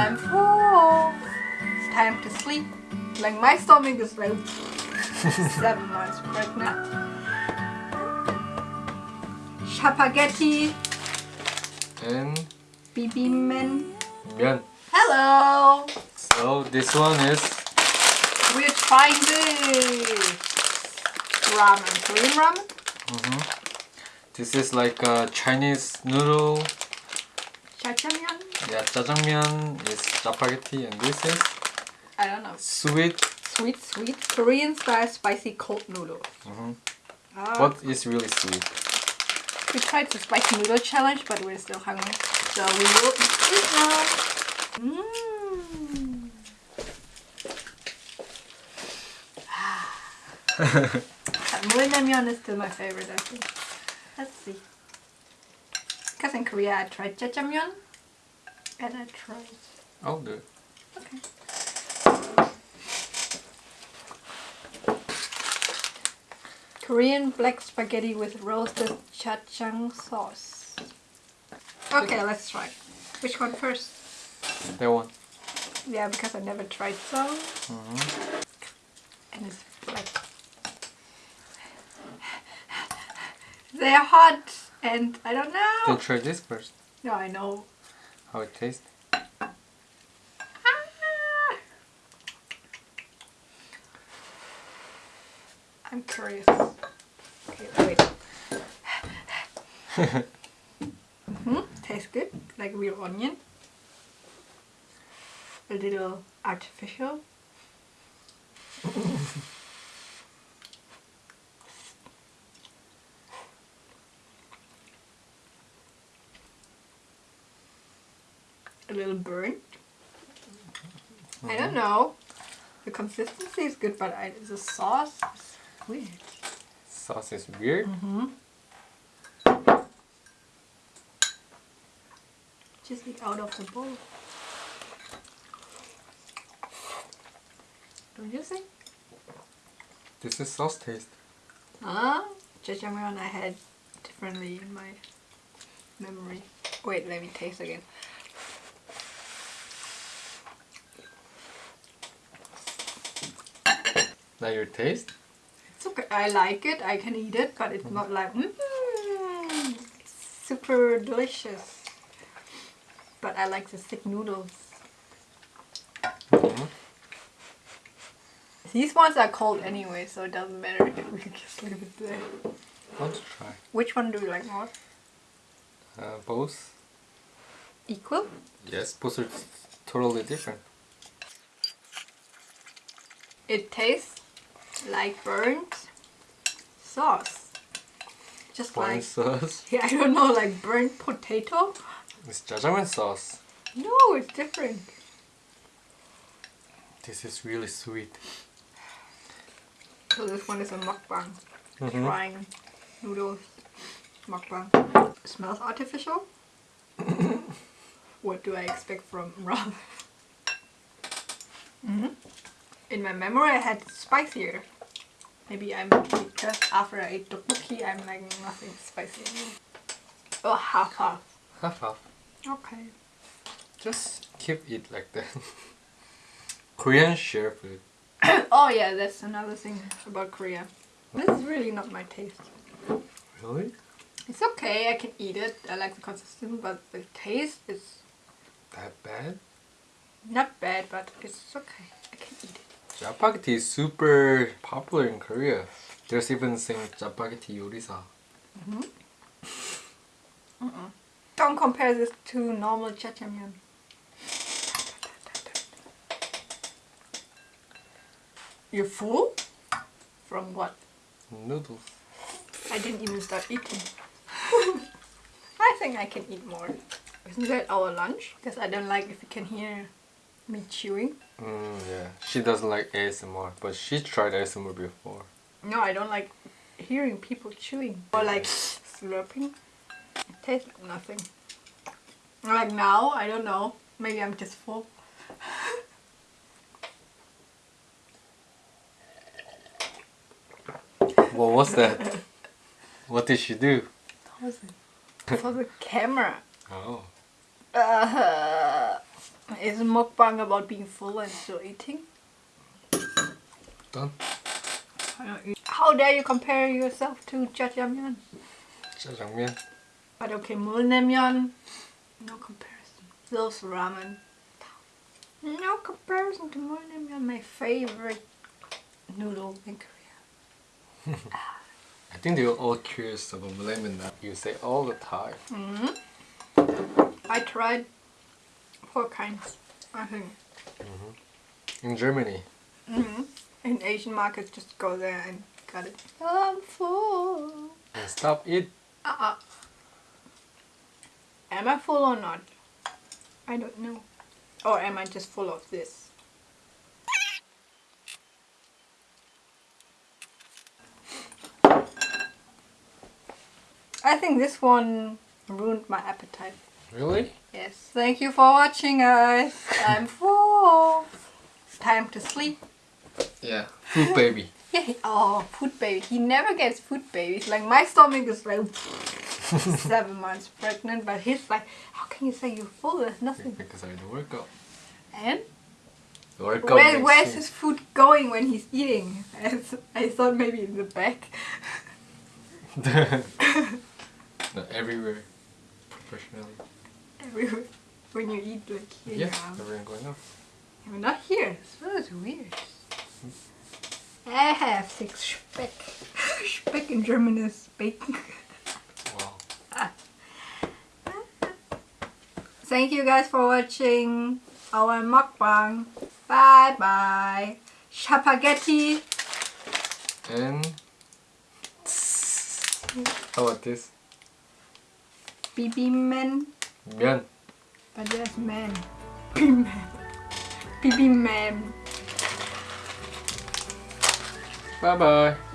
I'm full. Time to sleep. Like my stomach is like seven months pregnant. Spaghetti, And bibimen. 면. Hello. So this one is We're trying this ramen, Korean ramen. Mm-hmm. this is like a Chinese noodle. Yeah, jjajangmyeon is spaghetti, and this is I don't know. sweet. Sweet, sweet Korean style spicy cold noodle. Mhm. Ah, But it's really sweet. we tried the spicy noodle challenge, but we're still hungry, so we will eat it now. Mmm. Mulnaemyeon is still my favorite, I think. Let's see. Because in Korea I tried jjajangmyeon, and I tried. I'll do it. Okay. Korean black spaghetti with roasted jajang sauce. Okay, let's try. Which one first? That one. Yeah, because I never tried so. Hmm. And it's black. They're hot, and I don't know. Then try this first. No, I know. How it tastes. Ah! I'm curious. Okay, wait. mm -hmm. Tastes good, like real onion. A little artificial. A little burnt. I don't know. The consistency is good, but I, the sauce is weird. Sauce is weird. Mm-hmm. Just eat out of the bowl. Don't you think? This is sauce taste. Huh? Jjajangmyeon I had differently in my memory. Wait, let me taste again. Now your taste. It's okay. I like it. I can eat it, but it's not like mm, super delicious. But I like the thick noodles. Mhm. These ones are cold anyway, so it doesn't matter We can just leave it there. Want to try? Which one do you like more? Uh, both. Equal? Yes, both are totally different. It tastes like burnt sauce. Just Wine like sauce. yeah, I don't know, like burnt potato. It's jjajangmyeon sauce. No, it's different. This is really sweet. So this one is a mukbang. Mhm. Trying noodles mukbang. smells artificial. what do I expect from ramen? hmm In my memory, I had spicier. Maybe I'm because after I ate tteokbokki, I'm like nothing spicy anymore. Oh, half half. Half half. Okay. Just keep it like that. Korean share food. oh yeah, that's another thing about Korea. This is really not my taste. Really? It's okay, I can eat it. I like the consistency, but the taste is That bad? not bad, but it's okay. I can eat it. Chapagetti is super popular in Korea. There's even saying Chapagetti Yorisa. Mm-hmm. Don't compare this to normal jjajangmyeon. You're full? From what? Noodles. I didn't even start eating. I think I can eat more. Isn't that our lunch? Because I don't like if you can hear me chewing. Mm, yeah. She doesn't like ASMR, but she tried ASMR before. No, I don't like hearing people chewing or like slurping. It tastes like nothing. Like now, I don't know. Maybe I'm just full. What was that? what did she do? What was it? For the camera. Oh. Uh, is a mukbang about being full and still eating. Done. How dare you compare yourself to jjajangmyeon? Jjajangmyeon. But okay, mulnaemyeon, no comparison. Those ramen. No comparison to mulnaemyeon, my favorite noodle in Korea. I think they were all curious about ramen you say all the time. Mm -hmm. I tried four kinds. I think. In Germany. hmm In Asian markets, just go there and got it. I'm full. And stop it. Uh-uh. Am I full or not? I don't know. Or am I just full of this? I think this one ruined my appetite. Really? Yes. Thank you for watching, guys. I'm full. Time to sleep. Yeah. Food baby. Yeah. Oh, food baby. He never gets food babies. Like my stomach is like seven months pregnant, but he's like, how can you say you're full? There's nothing. because I to work out. And The workout where, where's his food going when he's eating? As I thought maybe in the back. no, everywhere. Professionally. Everywhere. When you eat like here. Yeah, yeah. everyone going up. But not here. So it's weird. I have six Speck. Speck in German is bacon. Wow. Thank you guys for watching our mukbang. Bye bye. Spaghetti. And how about this? Bibimen. 면. But there's man. Bibimen. Bibimen. Bye bye.